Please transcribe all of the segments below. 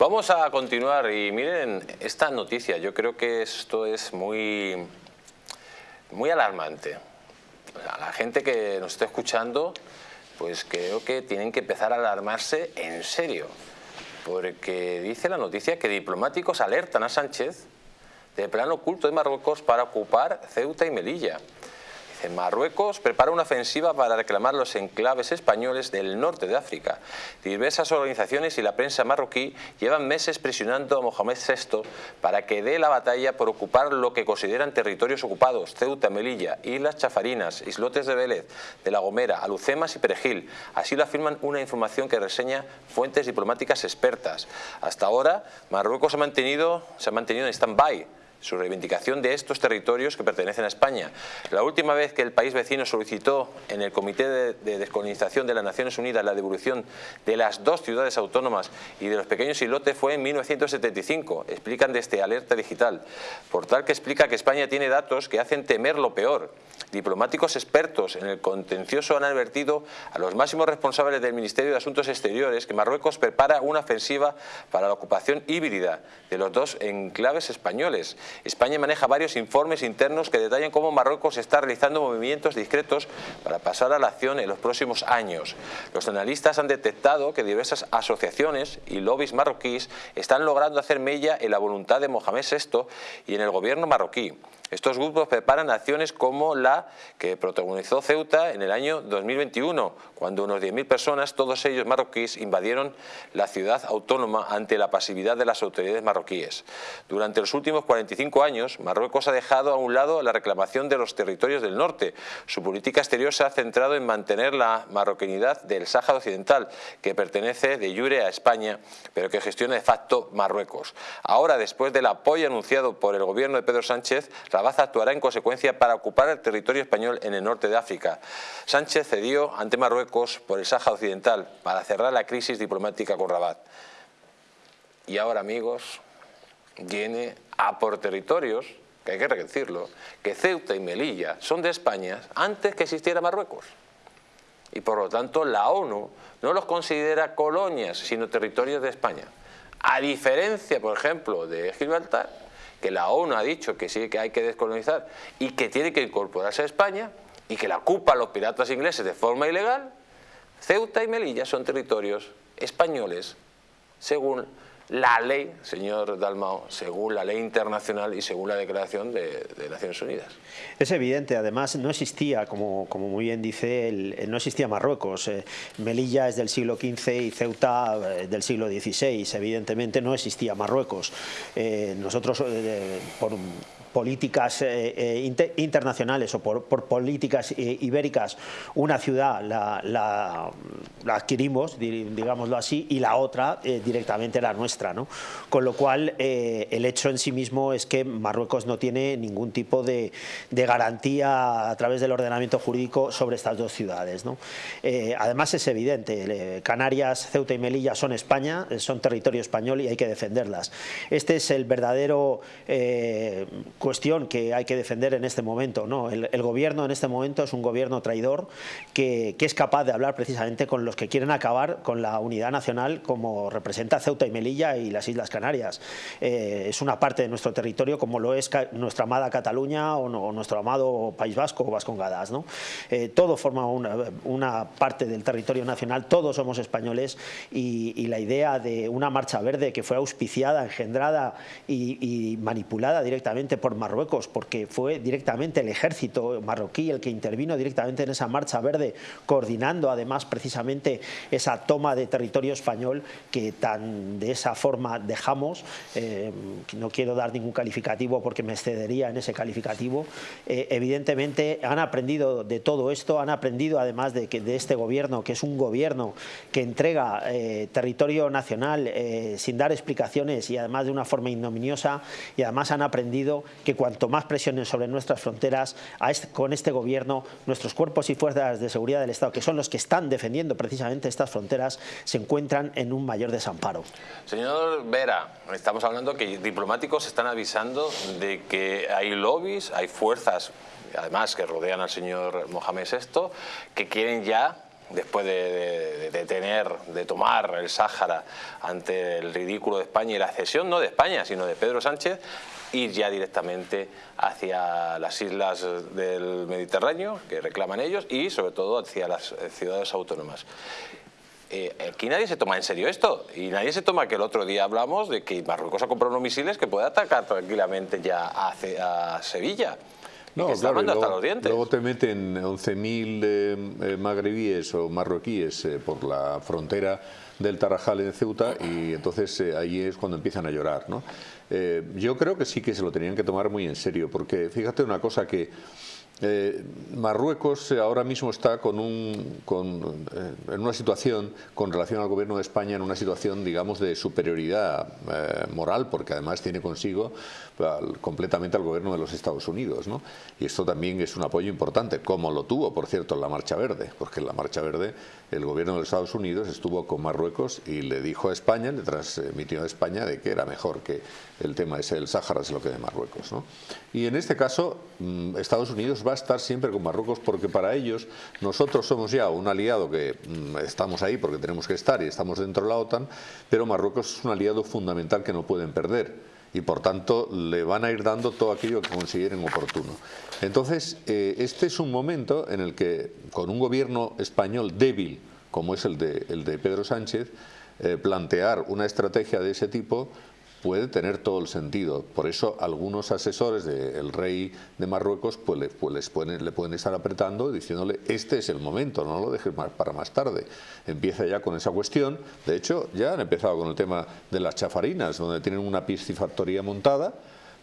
Vamos a continuar y miren esta noticia, yo creo que esto es muy, muy alarmante. la gente que nos está escuchando, pues creo que tienen que empezar a alarmarse en serio, porque dice la noticia que diplomáticos alertan a Sánchez del plan oculto de Marruecos para ocupar Ceuta y Melilla. Marruecos prepara una ofensiva para reclamar los enclaves españoles del norte de África. Diversas organizaciones y la prensa marroquí llevan meses presionando a Mohamed VI para que dé la batalla por ocupar lo que consideran territorios ocupados, Ceuta, Melilla, Islas Chafarinas, Islotes de Vélez, de La Gomera, Alucemas y Perejil. Así lo afirman una información que reseña fuentes diplomáticas expertas. Hasta ahora, Marruecos se ha mantenido en stand-by su reivindicación de estos territorios que pertenecen a España. La última vez que el país vecino solicitó en el Comité de, Descolonización de las Naciones Unidas la devolución de las dos ciudades autónomas y de los pequeños islotes fue en 1975, explican desde Alerta Digital, portal que explica que España tiene datos que hacen temer lo peor. Diplomáticos expertos en el contencioso han advertido a los máximos responsables del Ministerio de Asuntos Exteriores que Marruecos prepara una ofensiva para la ocupación híbrida de los dos enclaves españoles España maneja varios informes internos que detallan cómo Marruecos está realizando movimientos discretos para pasar a la acción en los próximos años. Los analistas han detectado que diversas asociaciones y lobbies marroquíes están logrando hacer mella en la voluntad de Mohamed VI y en el gobierno marroquí. Estos grupos preparan acciones como la que protagonizó Ceuta en el año 2021, cuando unos 10.000 personas, todos ellos marroquíes, invadieron la ciudad autónoma ante la pasividad de las autoridades marroquíes. Durante los últimos 45 años, Marruecos ha dejado a un lado la reclamación de los territorios del norte. Su política exterior se ha centrado en mantener la marroquinidad del Sáhara Occidental, que pertenece de jure a España, pero que gestiona de facto Marruecos. Ahora, después del apoyo anunciado por el gobierno de Pedro Sánchez, Baza actuará en consecuencia para ocupar el territorio español en el norte de África. Sánchez cedió ante Marruecos por el Sáhara Occidental para cerrar la crisis diplomática con Rabat. Y ahora, amigos, viene a por territorios, que hay que decirlo, que Ceuta y Melilla son de España antes que existiera Marruecos. Y por lo tanto la ONU no los considera colonias, sino territorios de España. A diferencia, por ejemplo, de Gibraltar, que la ONU ha dicho que sí que hay que descolonizar y que tiene que incorporarse a España y que la ocupan los piratas ingleses de forma ilegal, Ceuta y Melilla son territorios españoles según la ley, señor Dalmao, según la ley internacional y según la declaración de, Naciones Unidas. Es evidente, además no existía, como, como muy bien dice, no existía Marruecos. Eh, Melilla es del siglo XV y Ceuta eh, del siglo XVI. Evidentemente no existía Marruecos. Eh, nosotros, por políticas eh, eh, internacionales o por, políticas eh, ibéricas, una ciudad la, adquirimos, digámoslo así, y la otra directamente la nuestra. ¿no? Con lo cual, el hecho en sí mismo es que Marruecos no tiene ningún tipo de, garantía a través del ordenamiento jurídico sobre estas dos ciudades. ¿no? además es evidente, Canarias, Ceuta y Melilla son España, son territorio español y hay que defenderlas. Este es el verdadero cuestión que hay que defender en este momento. ¿no? El, gobierno en este momento es un gobierno traidor que, es capaz de hablar precisamente con los que quieren acabar con la unidad nacional como representa Ceuta y Melilla y las Islas Canarias. Eh, es una parte de nuestro territorio como lo es nuestra amada Cataluña o, nuestro amado País Vasco o Vascongadas. ¿no? Eh, todo forma una, parte del territorio nacional, todos somos españoles y, la idea de una marcha verde que fue auspiciada, engendrada y manipulada directamente por Marruecos, porque fue directamente el ejército marroquí el que intervino directamente en esa marcha verde, coordinando además precisamente esa toma de territorio español que tan de esa forma dejamos. Eh, no quiero dar ningún calificativo porque me excedería en ese calificativo. Eh, evidentemente han aprendido de todo esto, han aprendido además de, que, de este gobierno, que es un gobierno que entrega eh, territorio nacional sin dar explicaciones y además de una forma ignominiosa y además han aprendido que cuanto más presionen sobre nuestras fronteras con este gobierno, nuestros cuerpos y fuerzas de seguridad del Estado, que son los que están defendiendo precisamente estas fronteras, se encuentran en un mayor desamparo. Señor Vera, estamos hablando que diplomáticos están avisando de que hay lobbies, hay fuerzas, además que rodean al señor Mohamed VI, que quieren ya después de, tener, de tomar el Sáhara ante el ridículo de España y la cesión no de España, sino de Pedro Sánchez, ir ya directamente hacia las islas del Mediterráneo, que reclaman ellos, y sobre todo hacia las ciudades autónomas. Eh, aquí nadie se toma en serio esto y nadie se toma que el otro día hablamos de que Marruecos ha comprado unos misiles que puede atacar tranquilamente ya a Sevilla. No, claro, luego, te meten 11.000 eh, eh, magrebíes o marroquíes eh, por la frontera del Tarajal en Ceuta y entonces ahí es cuando empiezan a llorar. ¿no? yo creo que sí que se lo tenían que tomar muy en serio, porque fíjate una cosa que eh, Marruecos ahora mismo está con un, eh, en una situación, con relación al gobierno de España, en una situación, digamos, de superioridad eh, moral, porque además tiene consigo completamente al gobierno de los Estados Unidos. ¿no? Y esto también es un apoyo importante, como lo tuvo, por cierto, en la Marcha Verde, porque en la Marcha Verde el gobierno de los Estados Unidos estuvo con Marruecos y le dijo a España, le transmitió a España de que era mejor que el tema ese del Sáhara se lo que de Marruecos. Y en este caso, mm, Estados Unidos va a estar siempre con Marruecos porque para ellos nosotros somos ya un aliado que mm, estamos ahí porque tenemos que estar y estamos dentro de la OTAN, pero Marruecos es un aliado fundamental que no pueden perder y por tanto le van a ir dando todo aquello que consideren oportuno. Entonces, eh, este es un momento en el que con un gobierno español débil, como es el de, el de Pedro Sánchez, eh, plantear una estrategia de ese tipo puede tener todo el sentido. Por eso algunos asesores del rey de Marruecos pues, le, pues les pueden, le pueden estar apretando diciéndole este es el momento, no lo dejes para más tarde. Empieza ya con esa cuestión. De hecho, ya han empezado con el tema de las chafarinas, donde tienen una piscifactoría montada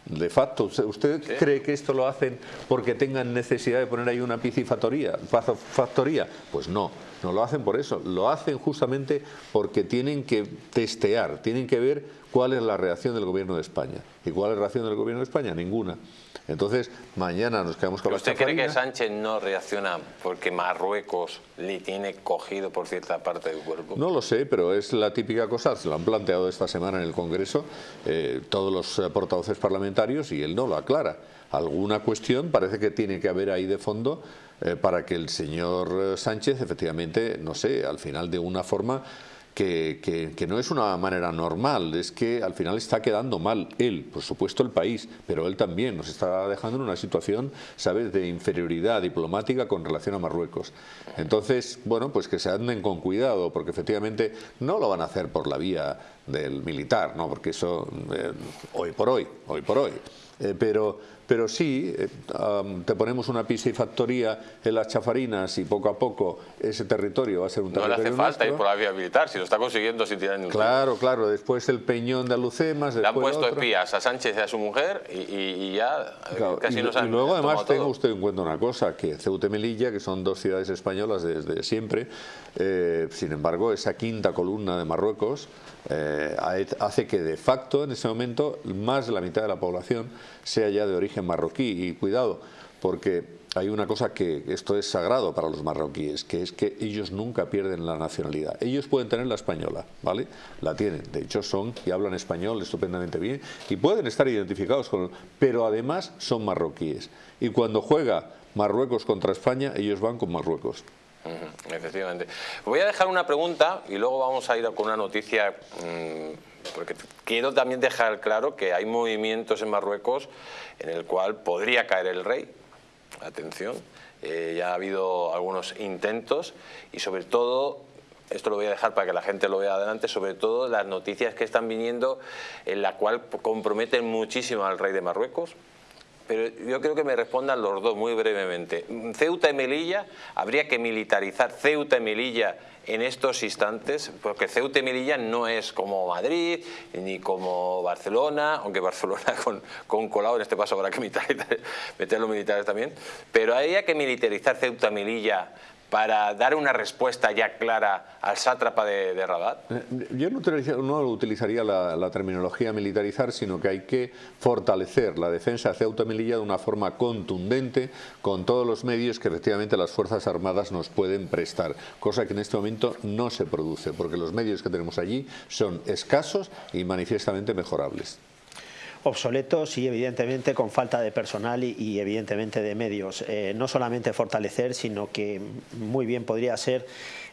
de facto, ¿usted cree que esto lo hacen porque tengan necesidad de poner ahí una piscifactoría? Factoría? Pues no, no lo hacen por eso, lo hacen justamente porque tienen que testear, tienen que ver cuál es la reacción del gobierno de España. ¿Y cuál es la reacción del gobierno de España? Ninguna. Entonces, mañana nos quedamos con la ¿Usted cree que Sánchez no reacciona porque Marruecos le tiene cogido por cierta parte del cuerpo? No lo sé, pero es la típica cosa, se lo han planteado esta semana en el Congreso eh, todos los eh, portavoces parlamentarios y él no lo aclara. Alguna cuestión parece que tiene que haber ahí de fondo eh, para que el señor Sánchez efectivamente, no sé, al final de una forma que, no es una manera normal, es que al final está quedando mal él, por supuesto el país, pero él también nos está dejando en una situación, ¿sabes?, de inferioridad diplomática con relación a Marruecos. Entonces, bueno, pues que se anden con cuidado, porque efectivamente no lo van a hacer por la vía del militar, ¿no? Porque eso, eh, hoy por hoy, hoy por hoy. Eh, pero, pero sí, eh, te ponemos una piscifactoría en las chafarinas y poco a poco ese territorio va a ser un territorio No le hace falta ir por la vía militar, si lo está consiguiendo sin tirar ningún Claro, claro, después el peñón de Alucemas... Le han puesto espías a Sánchez y a su mujer y, ya casi nos han Y luego además tenga usted en cuenta una cosa, que Ceuta y Melilla, que son dos ciudades españolas desde siempre, eh, sin embargo, esa quinta columna de Marruecos hace que de facto en ese momento más de la mitad de la población sea ya de origen marroquí. Y cuidado, porque hay una cosa que esto es sagrado para los marroquíes, que es que ellos nunca pierden la nacionalidad. Ellos pueden tener la española, ¿vale? La tienen. De hecho, son y hablan español estupendamente bien y pueden estar identificados con... Pero además son marroquíes. Y cuando juega Marruecos contra España, ellos van con Marruecos. Efectivamente. Voy a dejar una pregunta y luego vamos a ir con una noticia mm, porque quiero también dejar claro que hay movimientos en Marruecos en el cual podría caer el rey. Atención, eh, ya ha habido algunos intentos y sobre todo esto lo voy a dejar para que la gente lo vea adelante, sobre todo las noticias que están viniendo en la cual comprometen muchísimo al rey de Marruecos, pero yo creo que me respondan los dos muy brevemente. Ceuta y Melilla, habría que militarizar Ceuta y Melilla en estos instantes, porque Ceuta y Melilla no es como Madrid, ni como Barcelona, aunque Barcelona con, con Colau en este paso habrá que meter los militares también, pero habría que militarizar Ceuta y Melilla para dar una respuesta ya clara al sátrapa de, Rabat? Eh, yo no, utilizaría, la, terminología militarizar, sino que hay que fortalecer la defensa de Ceuta Melilla de una forma contundente, con todos los medios que efectivamente las Fuerzas Armadas nos pueden prestar, cosa que en este momento no se produce, porque los medios que tenemos allí son escasos y manifiestamente mejorables. Obsoletos y evidentemente con falta de personal y, evidentemente de medios. Eh, no solamente fortalecer, sino que muy bien podría ser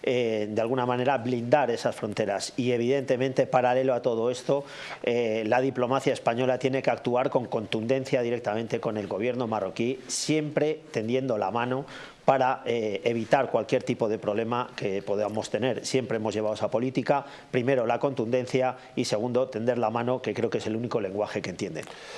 eh, de alguna manera blindar esas fronteras y evidentemente paralelo a todo esto eh, la diplomacia española tiene que actuar con contundencia directamente con el gobierno marroquí siempre tendiendo la mano para eh, evitar cualquier tipo de problema que podamos tener. Siempre hemos llevado esa política, primero la contundencia y segundo tender la mano, que creo que es el único lenguaje que entienden.